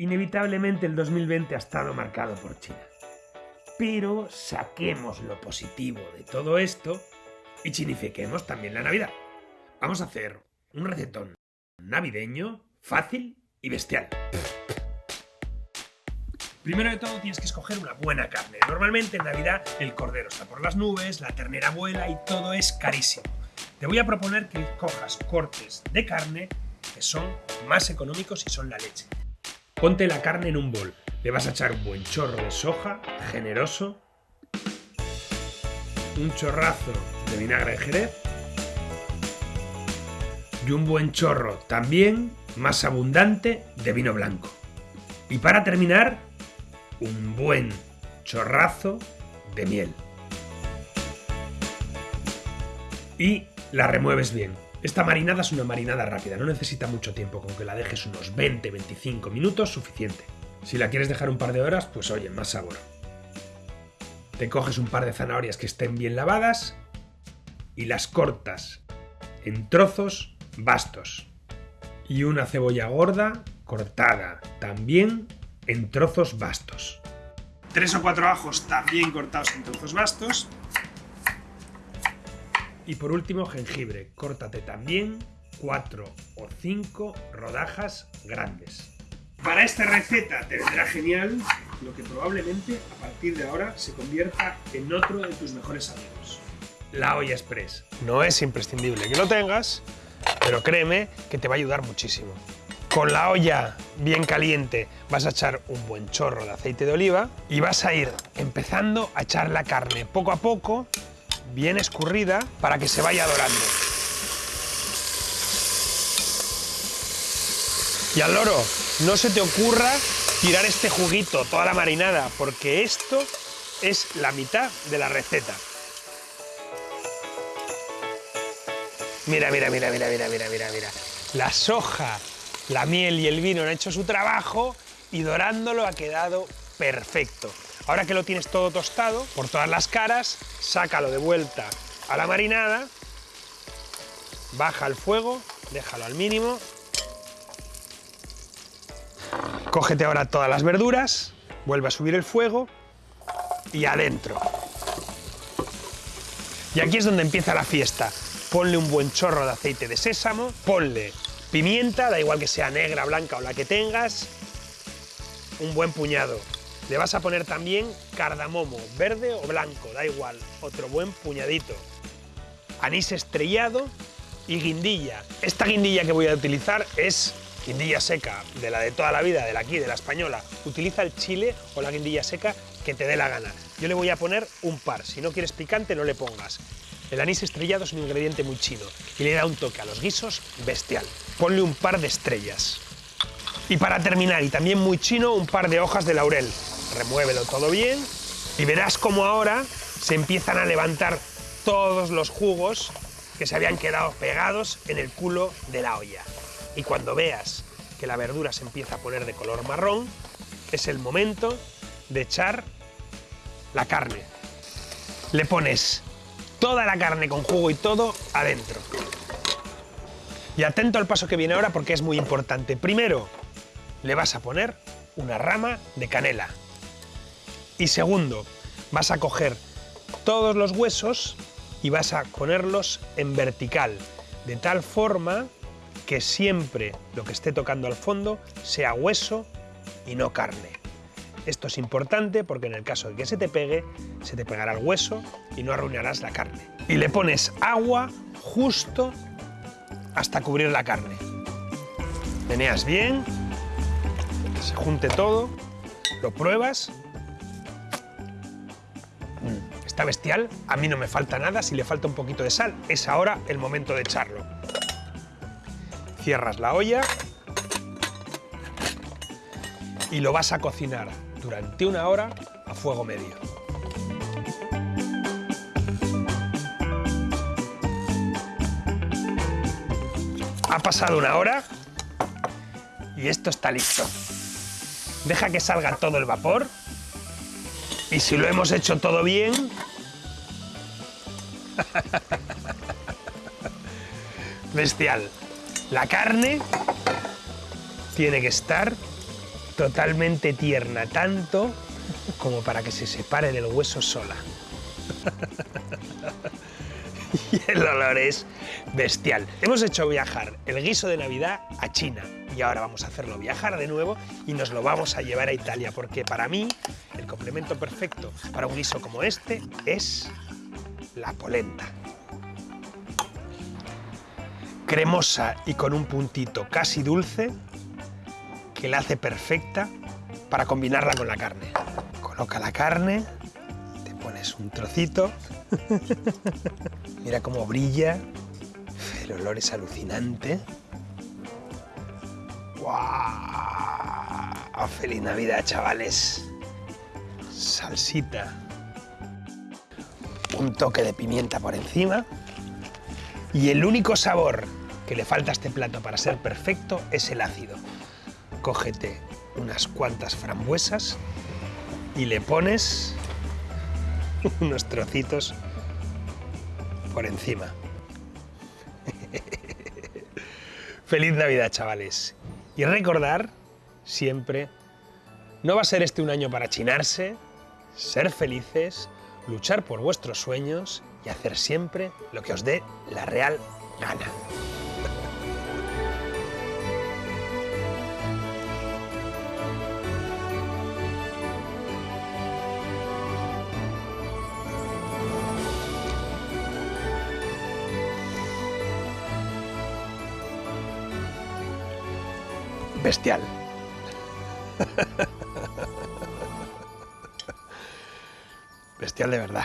Inevitablemente el 2020 ha estado marcado por China. Pero saquemos lo positivo de todo esto y chinifiquemos también la Navidad. Vamos a hacer un recetón navideño, fácil y bestial. Primero de todo tienes que escoger una buena carne. Normalmente en Navidad el cordero está por las nubes, la ternera vuela y todo es carísimo. Te voy a proponer que cojas cortes de carne que son más económicos y son la leche. Ponte la carne en un bol. Le vas a echar un buen chorro de soja, generoso, un chorrazo de vinagre de jerez y un buen chorro también más abundante de vino blanco. Y para terminar, un buen chorrazo de miel. Y la remueves bien. Esta marinada es una marinada rápida, no necesita mucho tiempo, con que la dejes unos 20-25 minutos suficiente. Si la quieres dejar un par de horas, pues oye, más sabor. Te coges un par de zanahorias que estén bien lavadas y las cortas en trozos bastos. Y una cebolla gorda cortada también en trozos bastos. Tres o cuatro ajos también cortados en trozos bastos. Y por último, jengibre. Córtate también cuatro o cinco rodajas grandes. Para esta receta te vendrá genial lo que probablemente a partir de ahora se convierta en otro de tus mejores amigos. La olla express. No es imprescindible que lo tengas, pero créeme que te va a ayudar muchísimo. Con la olla bien caliente vas a echar un buen chorro de aceite de oliva y vas a ir empezando a echar la carne poco a poco, bien escurrida, para que se vaya dorando. Y al loro, no se te ocurra tirar este juguito, toda la marinada, porque esto es la mitad de la receta. Mira, mira, mira, mira, mira, mira, mira, mira. La soja, la miel y el vino han hecho su trabajo y dorándolo ha quedado perfecto. Ahora que lo tienes todo tostado por todas las caras, sácalo de vuelta a la marinada, baja el fuego, déjalo al mínimo. Cógete ahora todas las verduras, vuelve a subir el fuego y adentro. Y aquí es donde empieza la fiesta ponle un buen chorro de aceite de sésamo, ponle pimienta, da igual que sea negra, blanca o la que tengas, un buen puñado. Le vas a poner también cardamomo, verde o blanco, da igual, otro buen puñadito. Anís estrellado y guindilla. Esta guindilla que voy a utilizar es guindilla seca, de la de toda la vida, de la aquí, de la española. Utiliza el chile o la guindilla seca que te dé la gana. Yo le voy a poner un par, si no quieres picante no le pongas. El anís estrellado es un ingrediente muy chino y le da un toque a los guisos bestial. Ponle un par de estrellas. Y para terminar, y también muy chino, un par de hojas de laurel. Remuévelo todo bien y verás cómo ahora se empiezan a levantar todos los jugos que se habían quedado pegados en el culo de la olla. Y cuando veas que la verdura se empieza a poner de color marrón, es el momento de echar la carne. Le pones toda la carne con jugo y todo adentro. Y atento al paso que viene ahora porque es muy importante. Primero, le vas a poner una rama de canela. Y segundo, vas a coger todos los huesos y vas a ponerlos en vertical, de tal forma que siempre lo que esté tocando al fondo sea hueso y no carne. Esto es importante porque en el caso de que se te pegue, se te pegará el hueso y no arruinarás la carne. Y le pones agua justo hasta cubrir la carne. Meneas bien, se junte todo, lo pruebas. Bestial, a mí no me falta nada, si le falta un poquito de sal, es ahora el momento de echarlo. Cierras la olla y lo vas a cocinar durante una hora a fuego medio. Ha pasado una hora y esto está listo. Deja que salga todo el vapor y si lo hemos hecho todo bien... Bestial. La carne tiene que estar totalmente tierna, tanto como para que se separe del hueso sola. y el olor es bestial. Hemos hecho viajar el guiso de Navidad a China y ahora vamos a hacerlo viajar de nuevo y nos lo vamos a llevar a Italia porque para mí el complemento perfecto para un guiso como este es la polenta. Cremosa y con un puntito casi dulce que la hace perfecta para combinarla con la carne. Coloca la carne, te pones un trocito, mira cómo brilla, el olor es alucinante. ¡Wow! ¡Feliz Navidad, chavales! Salsita, un toque de pimienta por encima y el único sabor que le falta a este plato para ser perfecto es el ácido. Cógete unas cuantas frambuesas y le pones unos trocitos por encima. Feliz Navidad, chavales. Y recordar siempre, no va a ser este un año para chinarse, ser felices, luchar por vuestros sueños y hacer siempre lo que os dé la real gana. Bestial. Bestial de verdad.